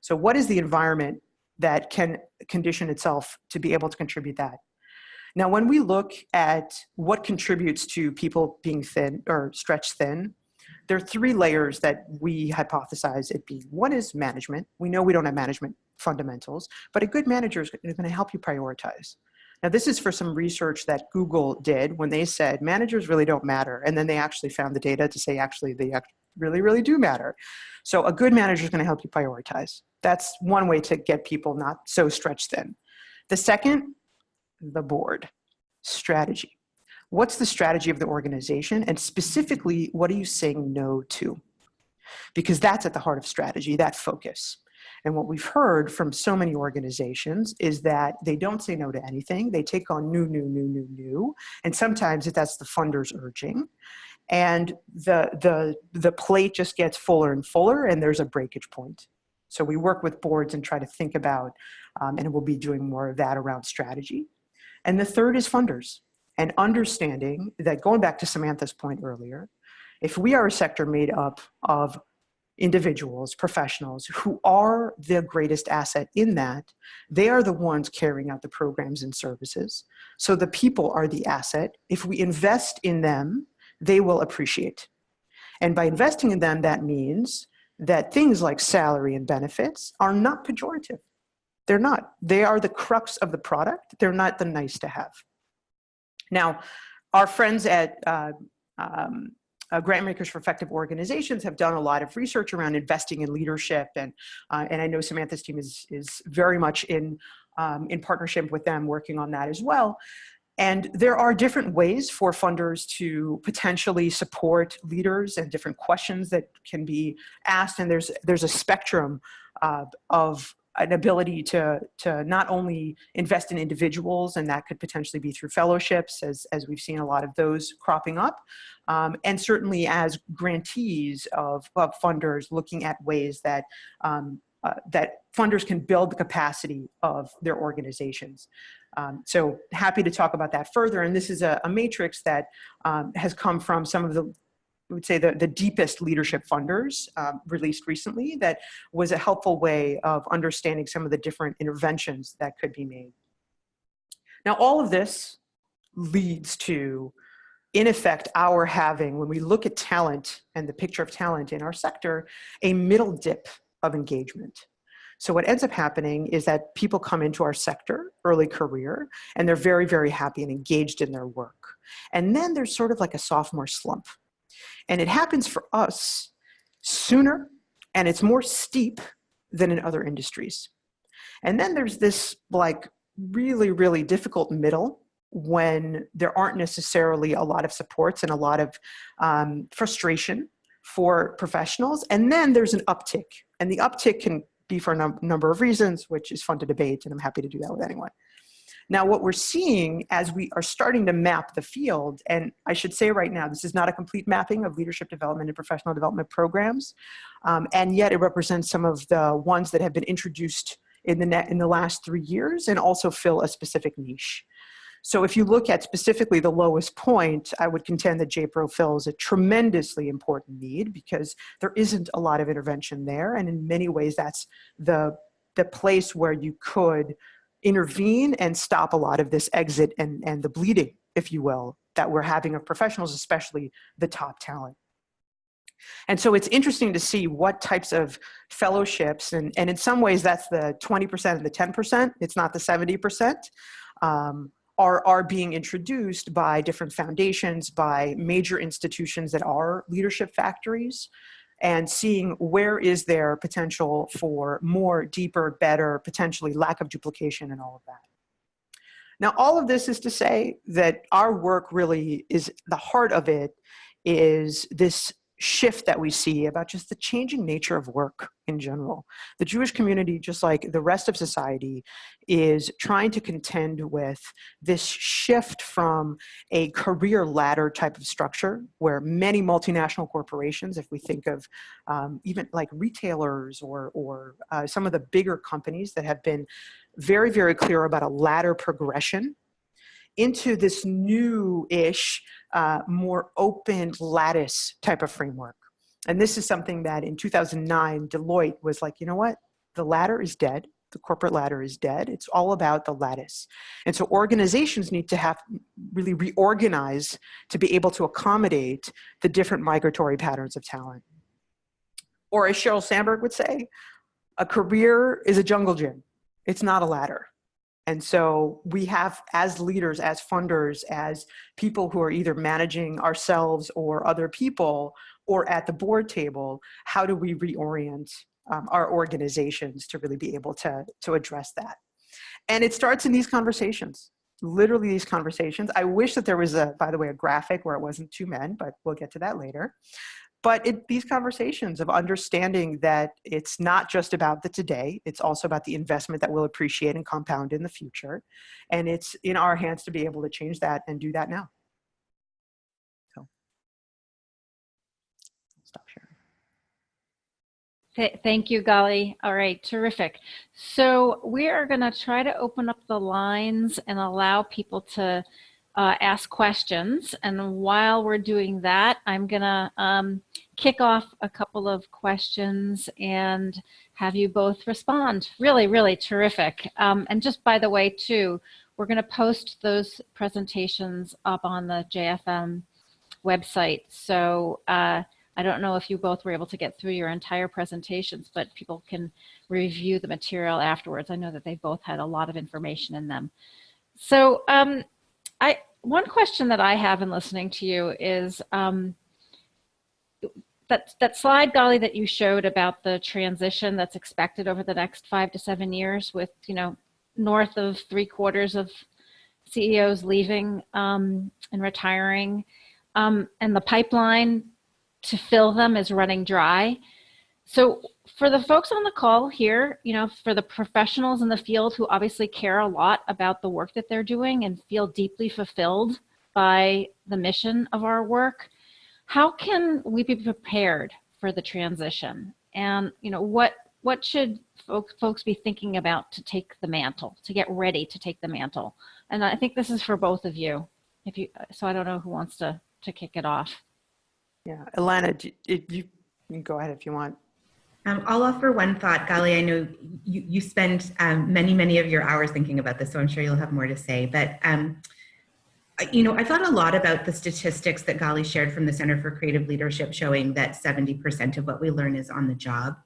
So what is the environment that can condition itself to be able to contribute that? Now, when we look at what contributes to people being thin or stretched thin, there are three layers that we hypothesize it being. One is management. We know we don't have management fundamentals, but a good manager is going to help you prioritize. Now this is for some research that Google did when they said managers really don't matter. And then they actually found the data to say actually they really, really do matter. So a good manager is gonna help you prioritize. That's one way to get people not so stretched thin. The second, the board, strategy. What's the strategy of the organization? And specifically, what are you saying no to? Because that's at the heart of strategy, that focus. And what we've heard from so many organizations is that they don't say no to anything. They take on new, new, new, new, new. And sometimes that's the funders urging. And the, the, the plate just gets fuller and fuller and there's a breakage point. So we work with boards and try to think about, um, and we'll be doing more of that around strategy. And the third is funders and understanding that going back to Samantha's point earlier, if we are a sector made up of individuals, professionals who are the greatest asset in that, they are the ones carrying out the programs and services. So the people are the asset. If we invest in them, they will appreciate. And by investing in them, that means that things like salary and benefits are not pejorative. They're not. They are the crux of the product. They're not the nice to have. Now, our friends at uh, um, uh, grant makers for effective organizations have done a lot of research around investing in leadership and uh, and I know Samantha's team is is very much in um, in partnership with them working on that as well. And there are different ways for funders to potentially support leaders and different questions that can be asked. And there's there's a spectrum uh, of an ability to, to not only invest in individuals, and that could potentially be through fellowships, as, as we've seen a lot of those cropping up, um, and certainly as grantees of, of funders looking at ways that, um, uh, that funders can build the capacity of their organizations. Um, so happy to talk about that further, and this is a, a matrix that um, has come from some of the I would say the, the deepest leadership funders um, released recently that was a helpful way of understanding some of the different interventions that could be made. Now all of this leads to, in effect, our having, when we look at talent and the picture of talent in our sector, a middle dip of engagement. So what ends up happening is that people come into our sector, early career, and they're very, very happy and engaged in their work. And then there's sort of like a sophomore slump and it happens for us sooner and it's more steep than in other industries. And then there's this like really, really difficult middle when there aren't necessarily a lot of supports and a lot of um, frustration for professionals. And then there's an uptick and the uptick can be for a num number of reasons, which is fun to debate and I'm happy to do that with anyone. Now, what we're seeing as we are starting to map the field, and I should say right now, this is not a complete mapping of leadership development and professional development programs, um, and yet it represents some of the ones that have been introduced in the, net, in the last three years and also fill a specific niche. So if you look at specifically the lowest point, I would contend that JPRO fills a tremendously important need because there isn't a lot of intervention there. And in many ways, that's the, the place where you could intervene and stop a lot of this exit and, and the bleeding, if you will, that we're having of professionals, especially the top talent. And so it's interesting to see what types of fellowships, and, and in some ways that's the 20% and the 10%, it's not the 70%, um, are, are being introduced by different foundations, by major institutions that are leadership factories, and seeing where is there potential for more, deeper, better, potentially lack of duplication and all of that. Now, all of this is to say that our work really is, the heart of it is this shift that we see about just the changing nature of work in general. The Jewish community, just like the rest of society, is trying to contend with this shift from a career ladder type of structure where many multinational corporations, if we think of um, even like retailers or, or uh, some of the bigger companies that have been very, very clear about a ladder progression into this new-ish, uh, more open lattice type of framework. And this is something that in 2009, Deloitte was like, you know what? The ladder is dead. The corporate ladder is dead. It's all about the lattice. And so organizations need to have really reorganize to be able to accommodate the different migratory patterns of talent. Or as Sheryl Sandberg would say, a career is a jungle gym. It's not a ladder. And so we have, as leaders, as funders, as people who are either managing ourselves or other people, or at the board table, how do we reorient um, our organizations to really be able to, to address that? And it starts in these conversations, literally these conversations. I wish that there was a, by the way, a graphic where it wasn't two men, but we'll get to that later. But it, these conversations of understanding that it's not just about the today, it's also about the investment that will appreciate and compound in the future. And it's in our hands to be able to change that and do that now. So, stop sharing. Th- Thank you, Gali. All right, terrific. So we are going to try to open up the lines and allow people to uh, ask questions. And while we're doing that, I'm going to um, kick off a couple of questions and have you both respond. Really, really terrific. Um, and just by the way, too, we're going to post those presentations up on the JFN website. So uh, I don't know if you both were able to get through your entire presentations, but people can review the material afterwards. I know that they both had a lot of information in them. So um, I, one question that I have in listening to you is um, that, that slide, Gali, that you showed about the transition that's expected over the next five to seven years with, you know, north of three quarters of CEOs leaving um, and retiring, um, and the pipeline to fill them is running dry. So for the folks on the call here, you know, for the professionals in the field who obviously care a lot about the work that they're doing and feel deeply fulfilled by the mission of our work, how can we be prepared for the transition? And, you know, what what should folks, folks be thinking about to take the mantle, to get ready to take the mantle? And I think this is for both of you. If you, so I don't know who wants to, to kick it off. Yeah, Alana, you, you can go ahead if you want. Um, I'll offer one thought, Gali. I know you, you spend um, many, many of your hours thinking about this, so I'm sure you'll have more to say. But, um, you know, I thought a lot about the statistics that Gali shared from the Center for Creative Leadership showing that 70% of what we learn is on the job.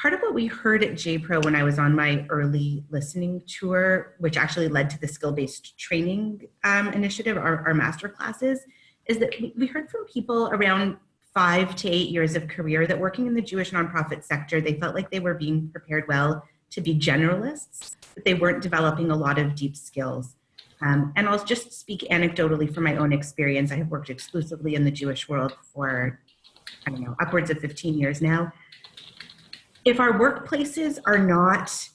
Part of what we heard at JPro when I was on my early listening tour, which actually led to the skill-based training um, initiative, our, our master classes, is that we heard from people around five to eight years of career that working in the Jewish nonprofit sector, they felt like they were being prepared well to be generalists, but they weren't developing a lot of deep skills. Um, and I'll just speak anecdotally from my own experience. I have worked exclusively in the Jewish world for, I don't know, upwards of 15 years now. If our workplaces are not,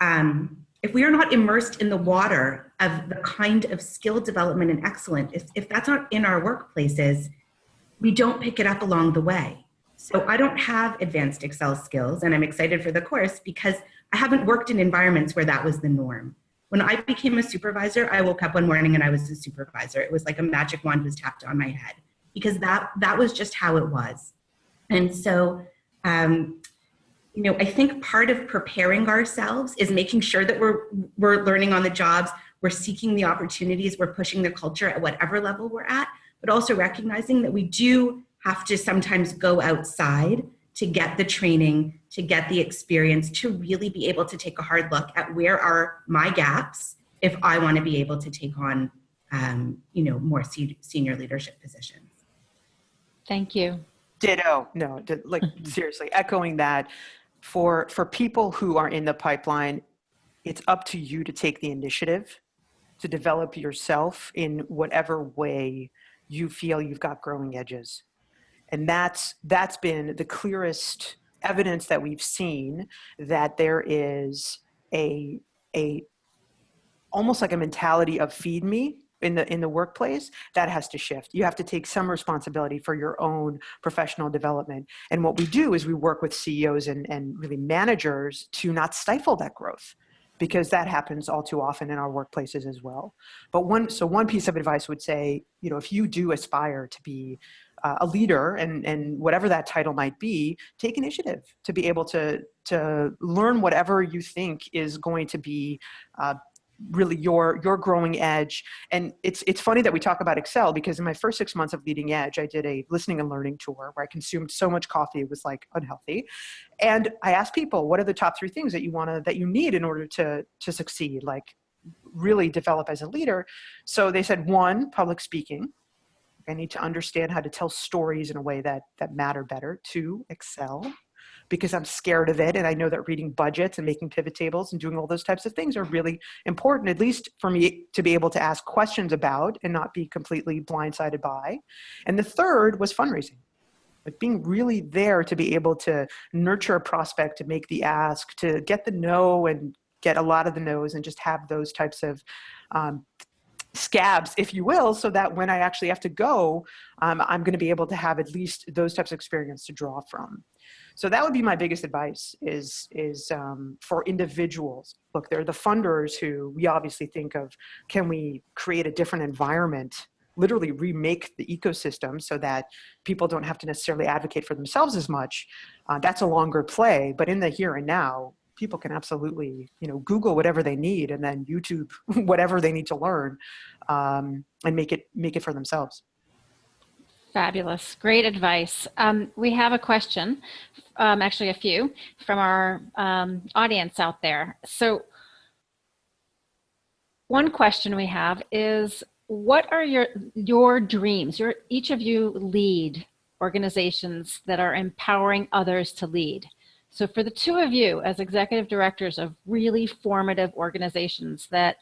um, if we are not immersed in the water of the kind of skill development and excellence, if, if that's not in our workplaces, we don't pick it up along the way. So I don't have advanced Excel skills and I'm excited for the course because I haven't worked in environments where that was the norm. When I became a supervisor, I woke up one morning and I was a supervisor. It was like a magic wand was tapped on my head because that, that was just how it was. And so, um, you know, I think part of preparing ourselves is making sure that we're, we're learning on the jobs, we're seeking the opportunities, we're pushing the culture at whatever level we're at, but also recognizing that we do have to sometimes go outside to get the training, to get the experience, to really be able to take a hard look at where are my gaps if I want to be able to take on, um, you know, more senior leadership positions. Thank you. Ditto. No, like seriously, echoing that for for people who are in the pipeline, it's up to you to take the initiative to develop yourself in whatever way you feel you've got growing edges. And that's, that's been the clearest evidence that we've seen that there is a, a almost like a mentality of feed me in the in the workplace that has to shift. You have to take some responsibility for your own professional development. And what we do is we work with ceos and and really managers to not stifle that growth because that happens all too often in our workplaces as well. But one, so one piece of advice would say, you know, if you do aspire to be uh, a leader and, and whatever that title might be, take initiative to be able to, to learn whatever you think is going to be uh, really your your growing edge. And it's it's funny that we talk about excel because in my first six months of leading edge i did a listening and learning tour where i consumed so much coffee it was like unhealthy. And i asked people what are the top three things that you want to that you need in order to to succeed like really develop as a leader? So they said one public speaking. I need to understand how to tell stories in a way that that matter better. Two excel because I'm scared of it. And I know that reading budgets and making pivot tables and doing all those types of things are really important, at least for me to be able to ask questions about and not be completely blindsided by. And the third was fundraising. like being really there to be able to nurture a prospect, to make the ask, to get the no and get a lot of the no's and just have those types of um, scabs, if you will, so that when I actually have to go, um, I'm going to be able to have at least those types of experience to draw from. So that would be my biggest advice is, is um, for individuals. Look, they're the funders who we obviously think of, can we create a different environment literally remake the ecosystem so that people don't have to necessarily advocate for themselves as much. Uh, that's a longer play, but in the here and now, people can absolutely, you know, Google whatever they need and then YouTube whatever they need to learn um, and make it make it for themselves. Fabulous, great advice. Um, we have a question, um, actually a few, from our um, audience out there. So one question we have is, what are your your dreams? Your each of you lead organizations that are empowering others to lead. So for the two of you as executive directors of really formative organizations that,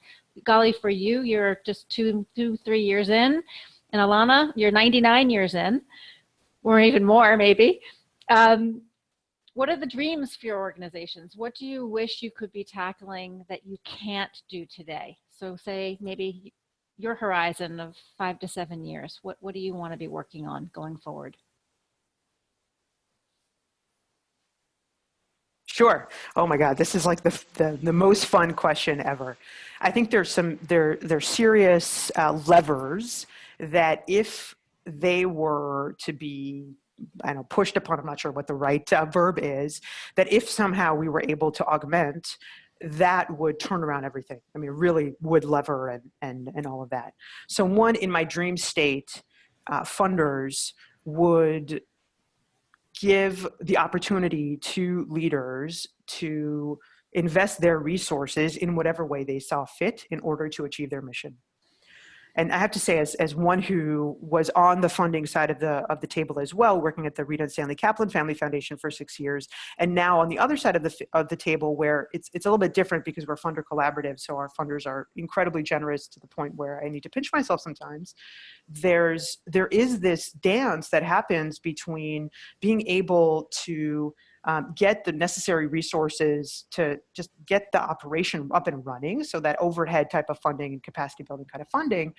Gali, for you, you're just two, two, three years in, and Alana, you're 99 years in, or even more maybe. Um, what are the dreams for your organizations? What do you wish you could be tackling that you can't do today? So say maybe your horizon of five to seven years, what, what do you want to be working on going forward? Sure. Oh my God, this is like the, the, the, most fun question ever. I think there's some, there, there's serious uh, levers that if they were to be I don't know, pushed upon, I'm not sure what the right uh, verb is, that if somehow we were able to augment, that would turn around everything. I mean, really would lever and, and, and all of that. So one, in my dream state, uh, funders would give the opportunity to leaders to invest their resources in whatever way they saw fit in order to achieve their mission and I have to say, as, as one who was on the funding side of the, of the table as well, working at the Rita and Stanley Kaplan Family Foundation for six years, and now on the other side of the, of the table where it's, it's a little bit different because we're funder collaborative, so our funders are incredibly generous to the point where I need to pinch myself sometimes. There's, there is this dance that happens between being able to um, get the necessary resources to just get the operation up and running. So that overhead type of funding and capacity building kind of funding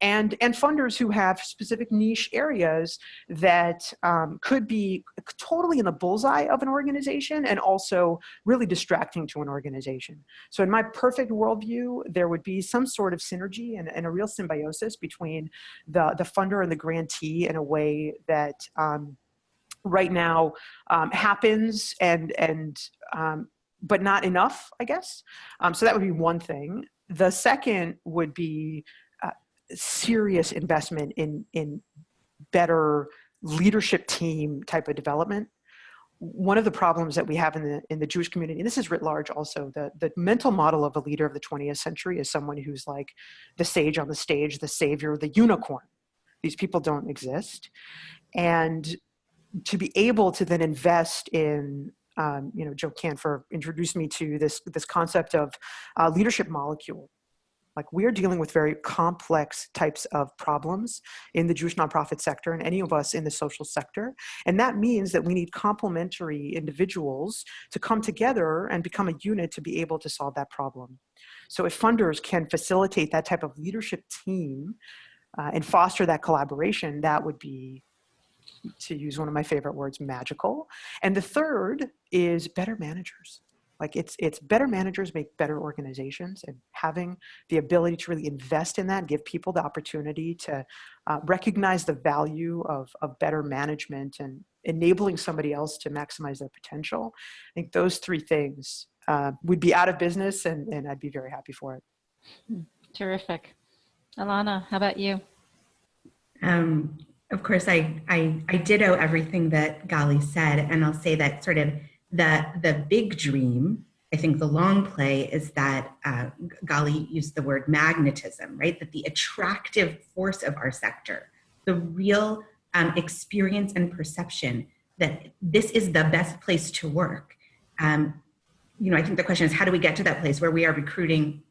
and, and funders who have specific niche areas that um, could be totally in the bullseye of an organization and also really distracting to an organization. So in my perfect worldview, there would be some sort of synergy and, and a real symbiosis between the, the funder and the grantee in a way that um, right now um, happens and and um, but not enough I guess um, so that would be one thing the second would be uh, serious investment in in better leadership team type of development one of the problems that we have in the in the Jewish community, and this is writ large also, the, the mental model of a leader of the 20th century is someone who's like the sage on the stage, the savior, the unicorn. These people don't exist. And to be able to then invest in um, you know, Joe Kanfer introduced me to this, this concept of uh, leadership molecule. Like we're dealing with very complex types of problems in the Jewish nonprofit sector and any of us in the social sector. And that means that we need complementary individuals to come together and become a unit to be able to solve that problem. So if funders can facilitate that type of leadership team uh, and foster that collaboration, that would be to use one of my favorite words, magical. And the third is better managers. Like it's, it's better managers make better organizations and having the ability to really invest in that, give people the opportunity to uh, recognize the value of, of better management and enabling somebody else to maximize their potential. I think those three things uh, would be out of business and, and I'd be very happy for it. Hmm, terrific. Alana, how about you? Um, of course, I, I, I ditto everything that Gali said, and I'll say that sort of the, the big dream, I think the long play is that uh, Gali used the word magnetism, right? That the attractive force of our sector, the real um, experience and perception that this is the best place to work. Um, you know, I think the question is how do we get to that place where we are recruiting,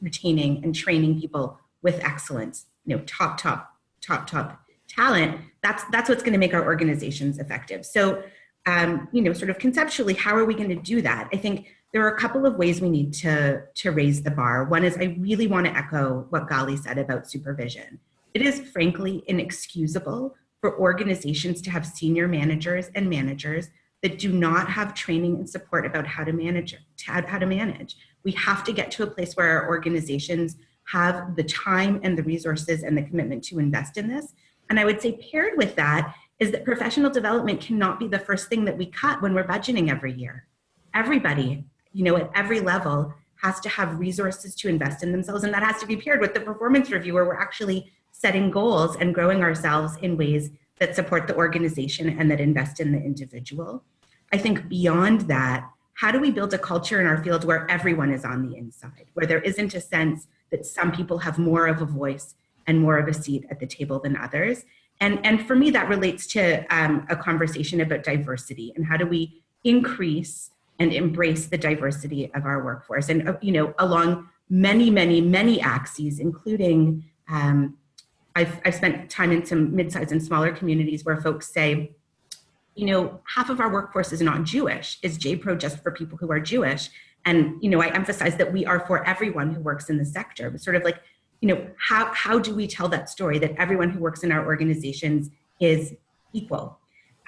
retaining, and training people with excellence, you know, top, top, top, top talent, that's, that's what's gonna make our organizations effective. So, um, you know, sort of conceptually, how are we gonna do that? I think there are a couple of ways we need to, to raise the bar. One is I really wanna echo what Gali said about supervision. It is frankly inexcusable for organizations to have senior managers and managers that do not have training and support about how to manage, how to manage. We have to get to a place where our organizations have the time and the resources and the commitment to invest in this. And I would say paired with that is that professional development cannot be the first thing that we cut when we're budgeting every year. Everybody, you know, at every level has to have resources to invest in themselves. And that has to be paired with the performance review where we're actually setting goals and growing ourselves in ways that support the organization and that invest in the individual. I think beyond that, how do we build a culture in our field where everyone is on the inside, where there isn't a sense that some people have more of a voice and more of a seat at the table than others? And, and for me, that relates to um, a conversation about diversity and how do we increase and embrace the diversity of our workforce and, uh, you know, along many, many, many axes, including um, I've, I've spent time in some mid-sized and smaller communities where folks say, you know, half of our workforce is not Jewish. Is JPRO just for people who are Jewish? And, you know, I emphasize that we are for everyone who works in the sector, but sort of like, you know, how, how do we tell that story that everyone who works in our organizations is equal?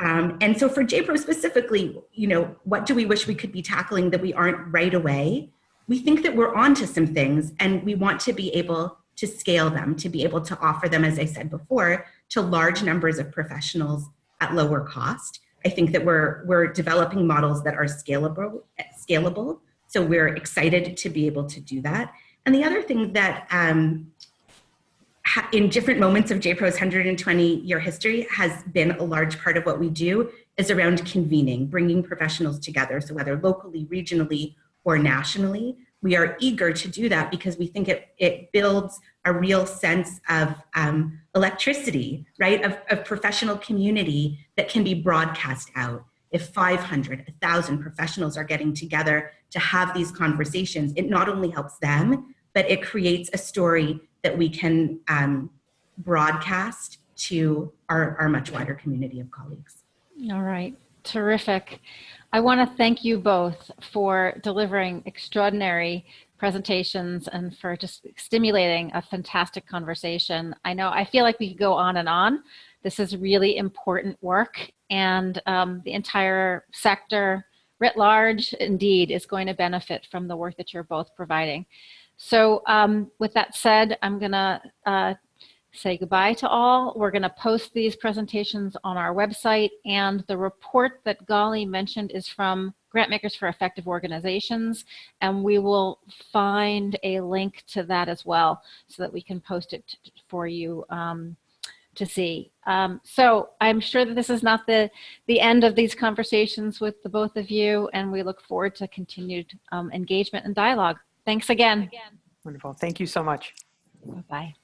Um, and so for JPRO specifically, you know, what do we wish we could be tackling that we aren't right away? We think that we're onto some things and we want to be able to scale them, to be able to offer them, as I said before, to large numbers of professionals at lower cost. I think that we're, we're developing models that are scalable, scalable. So we're excited to be able to do that. And the other thing that um, in different moments of JPRO's 120 year history has been a large part of what we do is around convening, bringing professionals together. So whether locally, regionally, or nationally, we are eager to do that because we think it, it builds a real sense of um, electricity, right, of, of professional community that can be broadcast out. If 500, 1,000 professionals are getting together to have these conversations, it not only helps them, but it creates a story that we can um, broadcast to our, our much wider community of colleagues. All right, terrific. I want to thank you both for delivering extraordinary presentations and for just stimulating a fantastic conversation. I know, I feel like we could go on and on. This is really important work and um, the entire sector writ large indeed is going to benefit from the work that you're both providing. So um, with that said, I'm gonna uh, say goodbye to all. We're going to post these presentations on our website and the report that Gali mentioned is from Grantmakers for Effective Organizations and we will find a link to that as well so that we can post it for you um, to see. Um, so I'm sure that this is not the, the end of these conversations with the both of you and we look forward to continued um, engagement and dialogue. Thanks again. Wonderful. Thank you so much. Bye-bye.